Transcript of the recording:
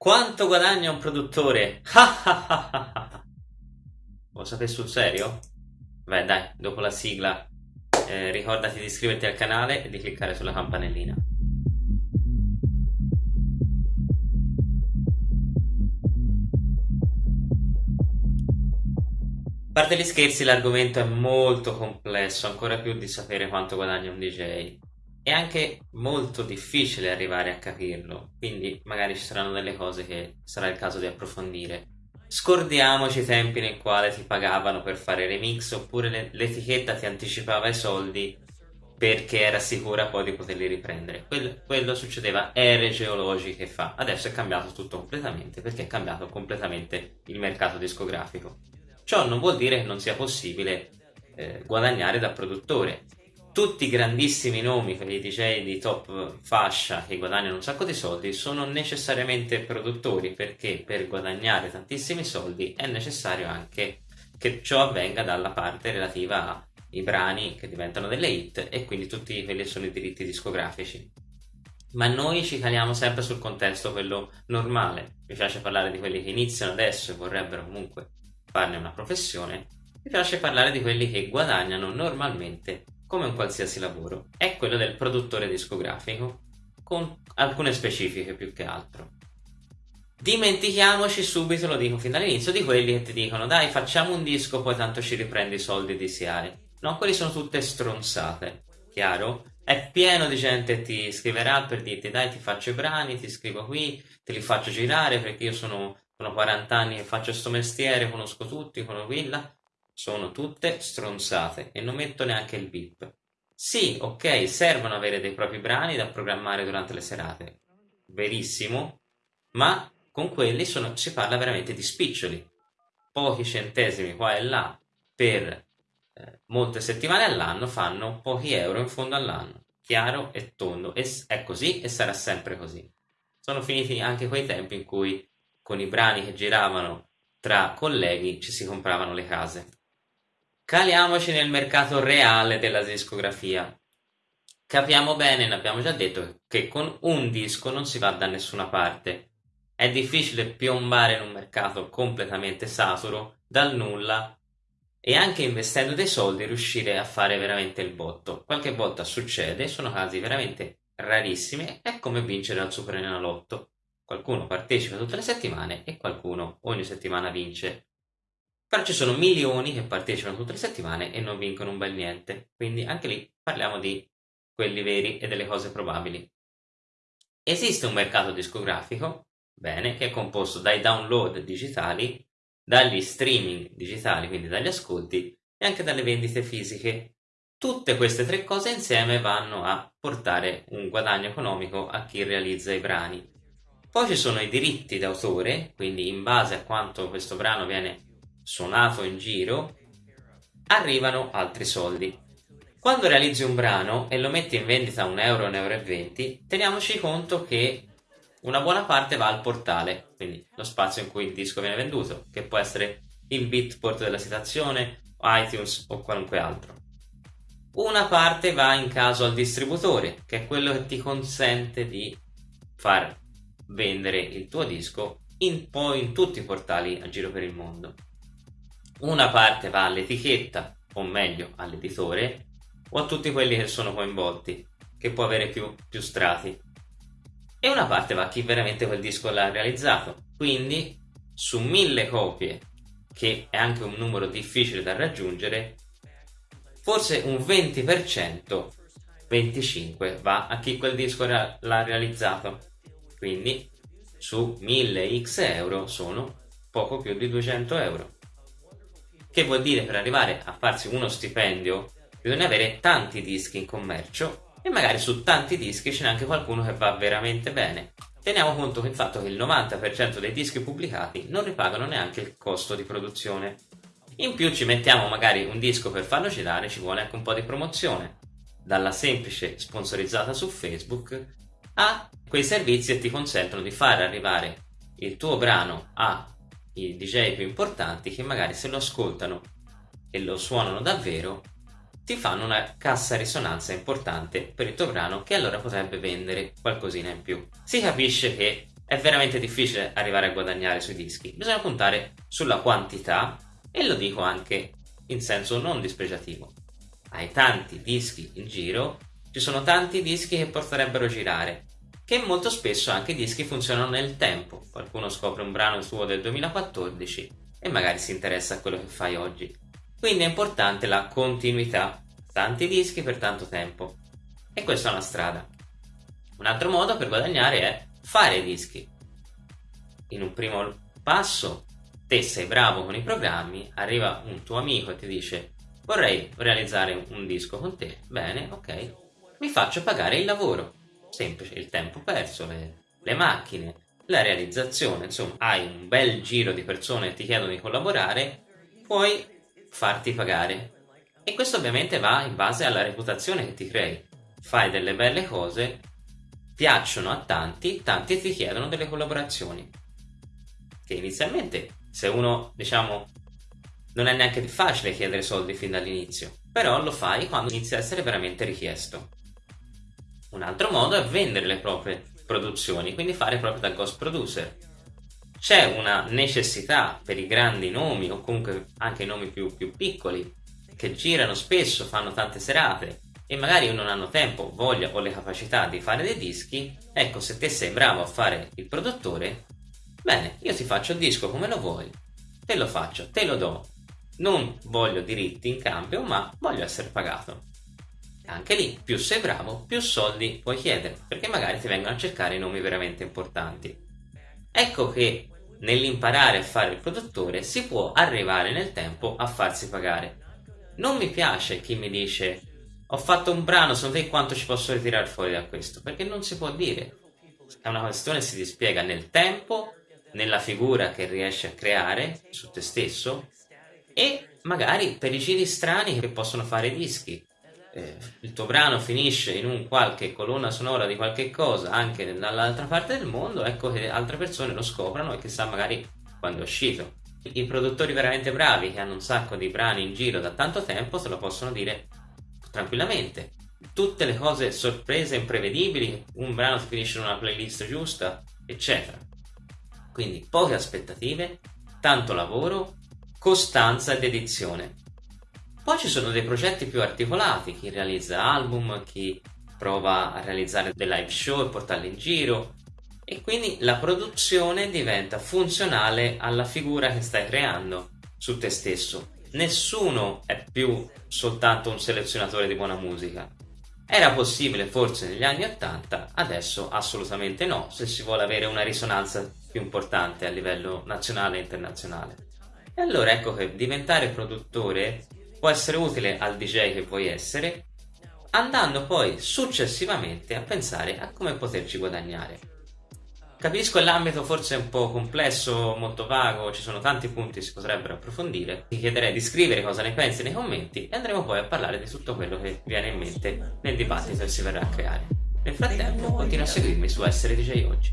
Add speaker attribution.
Speaker 1: Quanto guadagna un produttore? Lo sapete sul serio? Beh dai, dopo la sigla eh, ricordati di iscriverti al canale e di cliccare sulla campanellina. A parte gli scherzi, l'argomento è molto complesso, ancora più di sapere quanto guadagna un DJ è anche molto difficile arrivare a capirlo, quindi magari ci saranno delle cose che sarà il caso di approfondire. Scordiamoci i tempi nel quale ti pagavano per fare remix oppure l'etichetta ti anticipava i soldi perché era sicura poi di poterli riprendere. Quello, quello succedeva ere geologiche fa. Adesso è cambiato tutto completamente perché è cambiato completamente il mercato discografico. Ciò non vuol dire che non sia possibile eh, guadagnare da produttore tutti i grandissimi nomi, quelli DJ di top fascia che guadagnano un sacco di soldi, sono necessariamente produttori perché per guadagnare tantissimi soldi è necessario anche che ciò avvenga dalla parte relativa ai brani che diventano delle hit e quindi tutti quelli sono i diritti discografici. Ma noi ci caliamo sempre sul contesto quello normale. Mi piace parlare di quelli che iniziano adesso e vorrebbero comunque farne una professione. Mi piace parlare di quelli che guadagnano normalmente come un qualsiasi lavoro, è quello del produttore discografico, con alcune specifiche più che altro. Dimentichiamoci subito, lo dico fin dall'inizio, di quelli che ti dicono dai facciamo un disco poi tanto ci riprendi i soldi di SIAE. No, quelli sono tutte stronzate, chiaro? È pieno di gente che ti scriverà per dirti dai ti faccio i brani, ti scrivo qui, te li faccio girare perché io sono, sono 40 anni che faccio questo mestiere, conosco tutti, conosco quella sono tutte stronzate e non metto neanche il bip. Sì, ok, servono avere dei propri brani da programmare durante le serate, verissimo, ma con quelli sono, si parla veramente di spiccioli, pochi centesimi qua e là per eh, molte settimane all'anno fanno pochi euro in fondo all'anno, chiaro e tondo, e è così e sarà sempre così. Sono finiti anche quei tempi in cui con i brani che giravano tra colleghi ci si compravano le case. Caliamoci nel mercato reale della discografia. Capiamo bene, ne abbiamo già detto, che con un disco non si va da nessuna parte. È difficile piombare in un mercato completamente saturo, dal nulla, e anche investendo dei soldi riuscire a fare veramente il botto. Qualche volta succede, sono casi veramente rarissimi, è come vincere al Super Enalotto. Qualcuno partecipa tutte le settimane e qualcuno ogni settimana vince. Però ci sono milioni che partecipano tutte le settimane e non vincono un bel niente, quindi anche lì parliamo di quelli veri e delle cose probabili. Esiste un mercato discografico, bene, che è composto dai download digitali, dagli streaming digitali, quindi dagli ascolti, e anche dalle vendite fisiche. Tutte queste tre cose insieme vanno a portare un guadagno economico a chi realizza i brani. Poi ci sono i diritti d'autore, quindi in base a quanto questo brano viene suonato in giro, arrivano altri soldi. Quando realizzi un brano e lo metti in vendita a 1 euro, 1,20 euro, teniamoci conto che una buona parte va al portale, quindi lo spazio in cui il disco viene venduto, che può essere il bitport della citazione, iTunes o qualunque altro. Una parte va in caso al distributore, che è quello che ti consente di far vendere il tuo disco in, poi in tutti i portali a giro per il mondo. Una parte va all'etichetta, o meglio all'editore, o a tutti quelli che sono coinvolti, che può avere più, più strati. E una parte va a chi veramente quel disco l'ha realizzato. Quindi, su mille copie, che è anche un numero difficile da raggiungere, forse un 20%, 25% va a chi quel disco l'ha realizzato. Quindi, su 1000 x euro sono poco più di 200 euro. Che vuol dire per arrivare a farsi uno stipendio bisogna avere tanti dischi in commercio e magari su tanti dischi ce n'è anche qualcuno che va veramente bene. Teniamo conto del fatto che il 90% dei dischi pubblicati non ripagano neanche il costo di produzione. In più ci mettiamo magari un disco per farlo girare, ci vuole anche un po' di promozione. Dalla semplice sponsorizzata su Facebook a quei servizi che ti consentono di far arrivare il tuo brano a i DJ più importanti che magari se lo ascoltano e lo suonano davvero ti fanno una cassa risonanza importante per il tuo brano che allora potrebbe vendere qualcosina in più. Si capisce che è veramente difficile arrivare a guadagnare sui dischi, bisogna puntare sulla quantità e lo dico anche in senso non dispregiativo. Hai tanti dischi in giro, ci sono tanti dischi che potrebbero girare, che molto spesso anche i dischi funzionano nel tempo. Qualcuno scopre un brano suo del 2014 e magari si interessa a quello che fai oggi. Quindi è importante la continuità, tanti dischi per tanto tempo. E questa è una strada. Un altro modo per guadagnare è fare dischi. In un primo passo, te sei bravo con i programmi, arriva un tuo amico e ti dice vorrei realizzare un disco con te, bene, ok, mi faccio pagare il lavoro, semplice, il tempo perso, le, le macchine, la realizzazione, insomma, hai un bel giro di persone che ti chiedono di collaborare, puoi farti pagare. E questo ovviamente va in base alla reputazione che ti crei. Fai delle belle cose, piacciono a tanti, tanti ti chiedono delle collaborazioni. Che inizialmente, se uno, diciamo, non è neanche facile chiedere soldi fin dall'inizio, però lo fai quando inizia a essere veramente richiesto. Un altro modo è vendere le proprie produzioni, quindi fare proprio da ghost producer. C'è una necessità per i grandi nomi o comunque anche i nomi più, più piccoli che girano spesso, fanno tante serate e magari non hanno tempo, voglia o le capacità di fare dei dischi, ecco se te sei bravo a fare il produttore, bene, io ti faccio il disco come lo vuoi, te lo faccio, te lo do, non voglio diritti in cambio ma voglio essere pagato. Anche lì, più sei bravo, più soldi puoi chiedere, perché magari ti vengono a cercare i nomi veramente importanti. Ecco che nell'imparare a fare il produttore si può arrivare nel tempo a farsi pagare. Non mi piace chi mi dice ho fatto un brano, secondo te quanto ci posso ritirare fuori da questo? Perché non si può dire. È una questione che si dispiega nel tempo, nella figura che riesci a creare su te stesso e magari per i giri strani che possono fare dischi eh, il tuo brano finisce in un qualche colonna sonora di qualche cosa anche dall'altra parte del mondo, ecco che altre persone lo scoprono e chissà magari quando è uscito. I produttori veramente bravi che hanno un sacco di brani in giro da tanto tempo se lo possono dire tranquillamente. Tutte le cose sorprese, imprevedibili, un brano finisce in una playlist giusta, eccetera. Quindi poche aspettative, tanto lavoro, costanza ed edizione. Poi ci sono dei progetti più articolati, chi realizza album, chi prova a realizzare dei live show e portarli in giro e quindi la produzione diventa funzionale alla figura che stai creando su te stesso. Nessuno è più soltanto un selezionatore di buona musica. Era possibile forse negli anni 80, adesso assolutamente no, se si vuole avere una risonanza più importante a livello nazionale e internazionale. E allora ecco che diventare produttore può essere utile al DJ che vuoi essere, andando poi successivamente a pensare a come poterci guadagnare. Capisco l'ambito forse un po' complesso, molto vago, ci sono tanti punti che si potrebbero approfondire. Ti chiederei di scrivere cosa ne pensi nei commenti e andremo poi a parlare di tutto quello che viene in mente nel dibattito che si verrà a creare. Nel frattempo continua a seguirmi su Essere DJ Oggi.